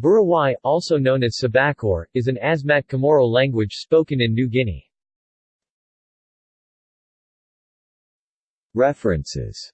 Burawai, also known as Sabakor, is an Asmat Chamorro language spoken in New Guinea. References